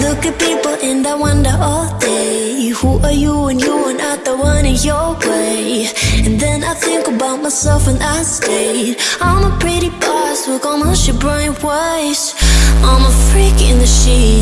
look at people and I wonder all day Who are you and you are not the one in your way? And then I think about myself and I stay. I'm a pretty boss with almost your brain waste I'm a freak in the sheets.